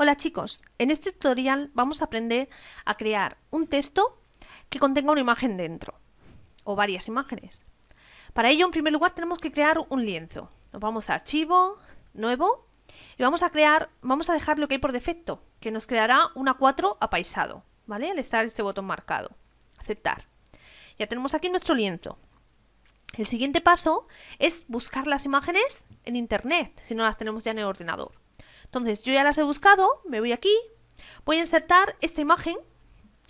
Hola chicos, en este tutorial vamos a aprender a crear un texto que contenga una imagen dentro, o varias imágenes. Para ello, en primer lugar, tenemos que crear un lienzo. Nos vamos a Archivo, Nuevo, y vamos a crear, vamos a dejar lo que hay por defecto, que nos creará una 4 apaisado, ¿vale? Al estar este botón marcado. Aceptar. Ya tenemos aquí nuestro lienzo. El siguiente paso es buscar las imágenes en internet, si no las tenemos ya en el ordenador. Entonces, yo ya las he buscado, me voy aquí, voy a insertar esta imagen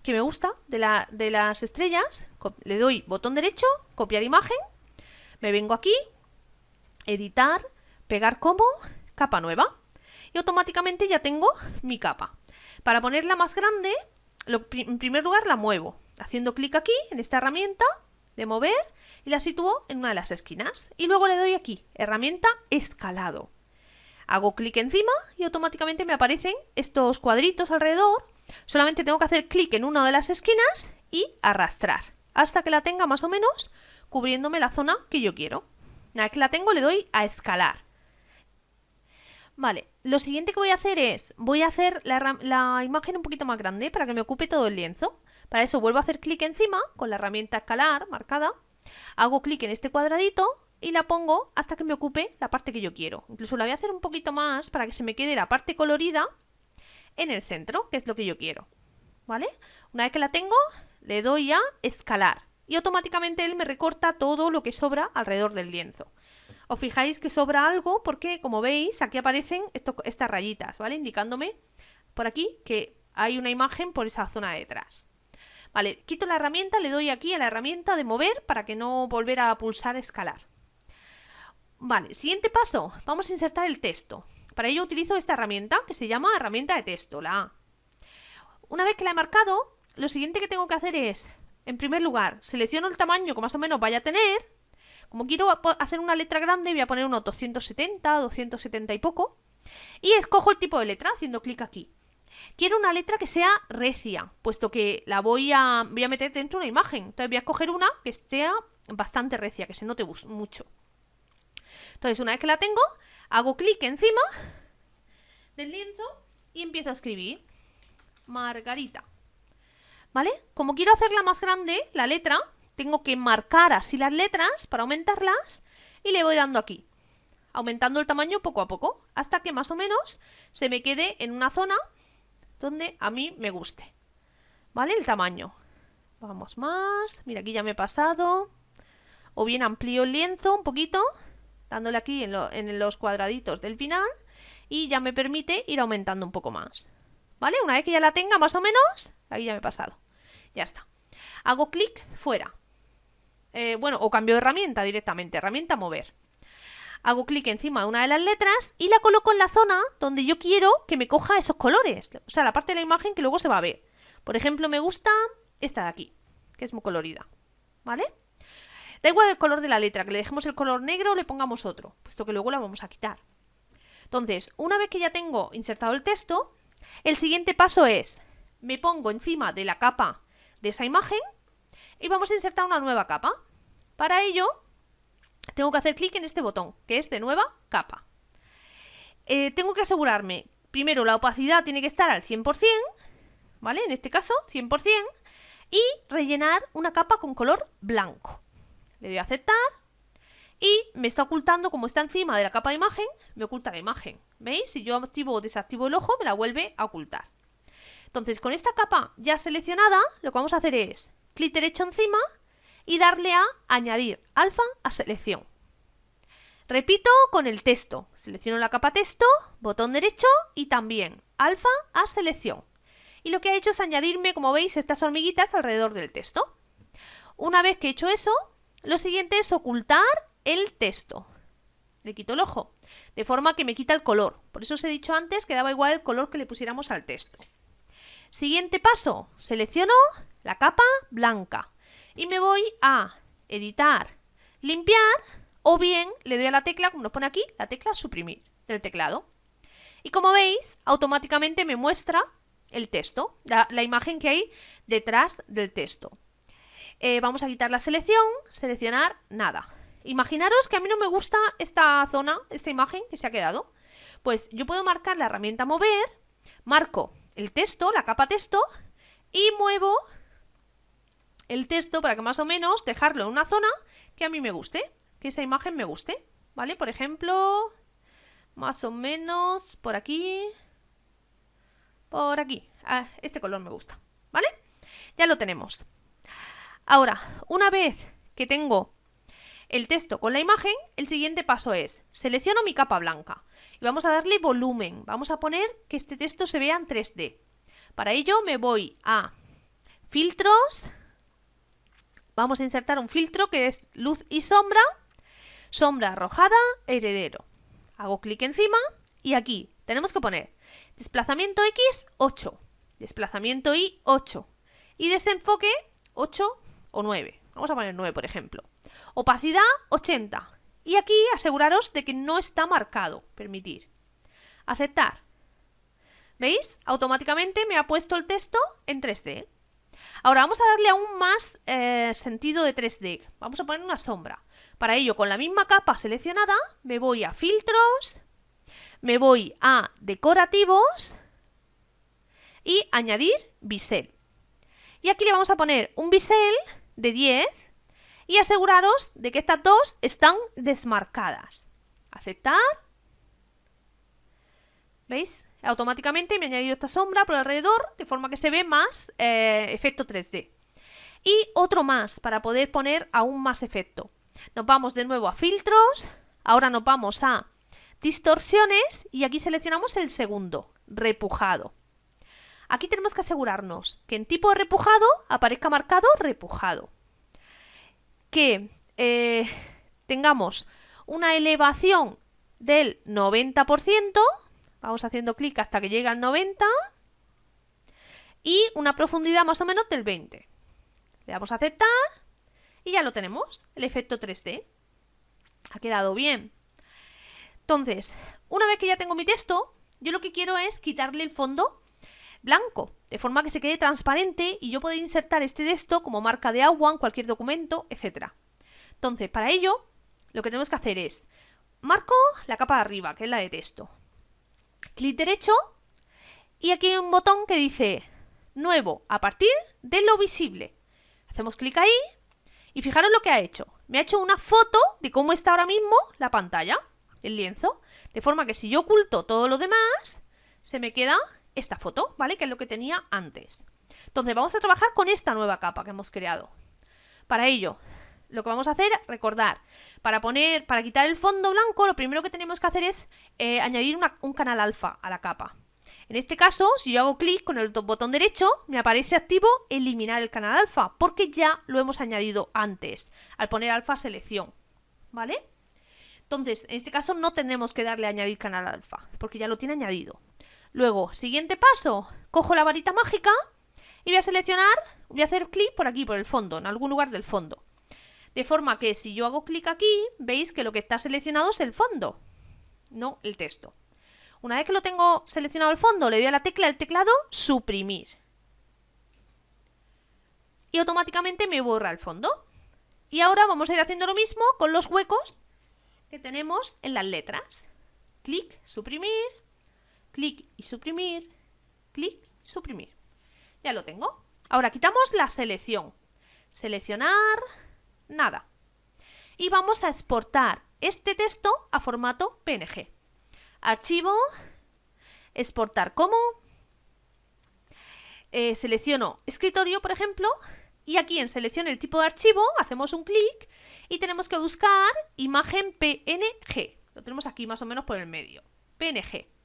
que me gusta de, las estrellas, le doy botón derecho, copiar imagen, me vengo aquí, editar, pegar como, capa nueva, y automáticamente ya tengo mi capa. Para ponerla más grande, en primer lugar la muevo, haciendo clic aquí, en esta herramienta de mover, y la sitúo en una de las esquinas. Y luego le doy aquí, herramienta escalado. Hago clic encima y automáticamente me aparecen estos cuadritos alrededor. Solamente tengo que hacer clic en una de las esquinas y arrastrar hasta que la tenga más o menos cubriéndome la zona que yo quiero. Una que la tengo le doy a escalar. Vale, lo siguiente que voy a hacer es, voy a hacer la, la, imagen un poquito más grande para que me ocupe todo el lienzo. Para eso vuelvo a hacer clic encima con la herramienta escalar marcada. Hago clic en este cuadradito y la pongo hasta que me ocupe la parte que yo quiero. Incluso la voy a hacer un poquito más para que se me quede la parte colorida en el centro, que es lo que yo quiero. ¿Vale? Una vez que la tengo, le doy a escalar y automáticamente él me recorta todo lo que sobra alrededor del lienzo. Os fijáis que sobra algo porque, como veis, aquí aparecen estas rayitas, ¿vale? Indicándome por aquí que hay una imagen por esa zona de detrás. Vale, quito la herramienta, le doy aquí a la herramienta de mover para que no volver a pulsar escalar. Vale, siguiente paso, vamos a insertar el texto. Para ello utilizo esta herramienta que se llama herramienta de texto, la A. Una vez que la he marcado, lo siguiente que tengo que hacer es, en primer lugar, selecciono el tamaño que más o menos vaya a tener. Como quiero hacer una letra grande, voy a poner unos 270, 270 y poco. Y escojo el tipo de letra haciendo clic aquí. Quiero una letra que sea recia, puesto que la voy a, voy a meter dentro de una imagen. Entonces voy a escoger una que sea bastante recia, que se note mucho. Entonces, una vez que la tengo, hago clic encima del lienzo y empiezo a escribir Margarita. ¿Vale? Como quiero hacerla más grande, la letra, tengo que marcar así las letras para aumentarlas y le voy dando aquí, aumentando el tamaño poco a poco, hasta que más o menos se me quede en una zona donde a mí me guste. ¿Vale? El tamaño. Vamos más. Mira, aquí ya me he pasado. O bien amplío el lienzo un poquito dándole aquí en, los cuadraditos del final y ya me permite ir aumentando un poco más. ¿Vale? Una vez que ya la tenga más o menos, ahí ya me he pasado. Ya está. Hago clic fuera. Eh, bueno, o cambio de herramienta directamente, herramienta mover. Hago clic encima de una de las letras y la coloco en la zona donde yo quiero que me coja esos colores. O sea, la parte de la imagen que luego se va a ver. Por ejemplo, me gusta esta de aquí, que es muy colorida. ¿Vale? Da igual el color de la letra, que le dejemos el color negro o le pongamos otro, puesto que luego la vamos a quitar. Entonces, una vez que ya tengo insertado el texto, el siguiente paso es, me pongo encima de la capa de esa imagen y vamos a insertar una nueva capa. Para ello, tengo que hacer clic en este botón, que es de nueva capa. Eh, tengo que asegurarme, primero la opacidad tiene que estar al 100%, ¿vale? En este caso, 100%, y rellenar una capa con color blanco. Le doy a aceptar y me está ocultando, como está encima de la capa de imagen, me oculta la imagen. ¿Veis? Si yo activo o desactivo el ojo, me la vuelve a ocultar. Entonces, con esta capa ya seleccionada, lo que vamos a hacer es clic derecho encima y darle a añadir alfa a selección. Repito con el texto. Selecciono la capa texto, botón derecho y también alfa a selección. Y lo que ha hecho es añadirme, como veis, estas hormiguitas alrededor del texto. Una vez que he hecho eso, lo siguiente es ocultar el texto. Le quito el ojo, de forma que me quita el color. Por eso os he dicho antes que daba igual el color que le pusiéramos al texto. Siguiente paso, selecciono la capa blanca y me voy a editar, limpiar o bien le doy a la tecla, como nos pone aquí, la tecla suprimir del teclado. Y como veis, automáticamente me muestra el texto, la imagen que hay detrás del texto. Eh, vamos a quitar la selección, seleccionar nada. Imaginaros que a mí no me gusta esta zona, esta imagen que se ha quedado. Pues yo puedo marcar la herramienta mover marco el texto, la capa texto, y muevo el texto para que más o menos dejarlo en una zona que a mí me guste, que esa imagen me guste, ¿vale? Por ejemplo, más o menos por aquí, por aquí. Ah, este color me gusta, ¿vale? Ya lo tenemos. Ahora, una vez que tengo el texto con la imagen, el siguiente paso es, selecciono mi capa blanca y vamos a darle volumen. Vamos a poner que este texto se vea en 3D. Para ello me voy a filtros, vamos a insertar un filtro que es luz y sombra, sombra arrojada, heredero. Hago clic encima y aquí tenemos que poner desplazamiento X 8, desplazamiento Y 8 y desenfoque 8 o 9. Vamos a poner 9, por ejemplo. Opacidad 80. Y aquí aseguraros de que no está marcado. Permitir. Aceptar. ¿Veis? Automáticamente me ha puesto el texto en 3D. Ahora vamos a darle aún más eh, sentido de 3D. Vamos a poner una sombra. Para ello, con la misma capa seleccionada, me voy a filtros, me voy a decorativos y añadir bisel. Y aquí le vamos a poner un bisel de 10 y aseguraros de que estas dos están desmarcadas. Aceptar. ¿Veis? Automáticamente me ha añadido esta sombra por alrededor de forma que se ve más eh, efecto 3D. Y otro más para poder poner aún más efecto. Nos vamos de nuevo a filtros, ahora nos vamos a distorsiones y aquí seleccionamos el segundo, repujado. Aquí tenemos que asegurarnos que en tipo de repujado aparezca marcado repujado. Que eh, tengamos una elevación del 90%, vamos haciendo clic hasta que llegue al 90%, y una profundidad más o menos del 20%. Le damos a aceptar y ya lo tenemos, el efecto 3D. Ha quedado bien. Entonces, una vez que ya tengo mi texto, yo lo que quiero es quitarle el fondo blanco, de forma que se quede transparente y yo puedo insertar este texto como marca de agua en cualquier documento, etc. Entonces, para ello, lo que tenemos que hacer es, marco la capa de arriba, que es la de texto. Clic derecho y aquí hay un botón que dice nuevo a partir de lo visible. Hacemos clic ahí y fijaros lo que ha hecho. Me ha hecho una foto de cómo está ahora mismo la pantalla, el lienzo, de forma que si yo oculto todo lo demás, se me queda esta foto, ¿vale? Que es lo que tenía antes. Entonces vamos a trabajar con esta nueva capa que hemos creado. Para ello, lo que vamos a hacer, recordar, para poner, para quitar el fondo blanco, lo primero que tenemos que hacer es eh, añadir un canal alfa a la capa. En este caso, si yo hago clic con el botón derecho, me aparece activo eliminar el canal alfa, porque ya lo hemos añadido antes, al poner alfa selección, ¿vale? Entonces, en este caso no tendremos que darle a añadir canal alfa, porque ya lo tiene añadido. Luego, siguiente paso, cojo la varita mágica y voy a seleccionar, voy a hacer clic por aquí, por el fondo, en algún lugar del fondo. De forma que si yo hago clic aquí, veis que lo que está seleccionado es el fondo, no el texto. Una vez que lo tengo seleccionado el fondo, le doy a la tecla del teclado suprimir. Y automáticamente me borra el fondo. Y ahora vamos a ir haciendo lo mismo con los huecos que tenemos en las letras. Clic, suprimir, clic y suprimir, clic, suprimir. Ya lo tengo. Ahora quitamos la selección. Seleccionar, nada. Y vamos a exportar este texto a formato PNG. Archivo, exportar como. Eh, selecciono escritorio, por ejemplo, y aquí en selección el tipo de archivo hacemos un clic y tenemos que buscar imagen PNG. Lo tenemos aquí más o menos por el medio. PNG.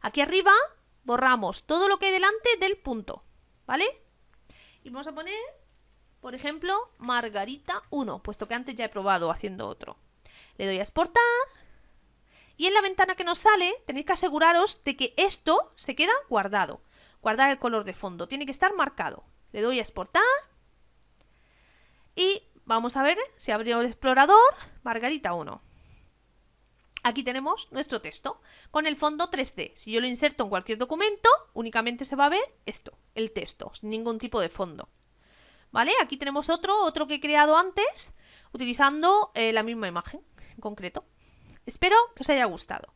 Aquí arriba borramos todo lo que hay delante del punto, ¿vale? Y vamos a poner, por ejemplo, Margarita 1, puesto que antes ya he probado haciendo otro. Le doy a exportar y en la ventana que nos sale tenéis que aseguraros de que esto se queda guardado. Guardar el color de fondo, tiene que estar marcado. Le doy a exportar y vamos a ver si abrió el explorador Margarita 1. Aquí tenemos nuestro texto con el fondo 3D. Si yo lo inserto en cualquier documento, únicamente se va a ver esto, el texto, sin ningún tipo de fondo. ¿Vale? Aquí tenemos otro, otro que he creado antes, utilizando eh, la misma imagen en concreto. Espero que os haya gustado.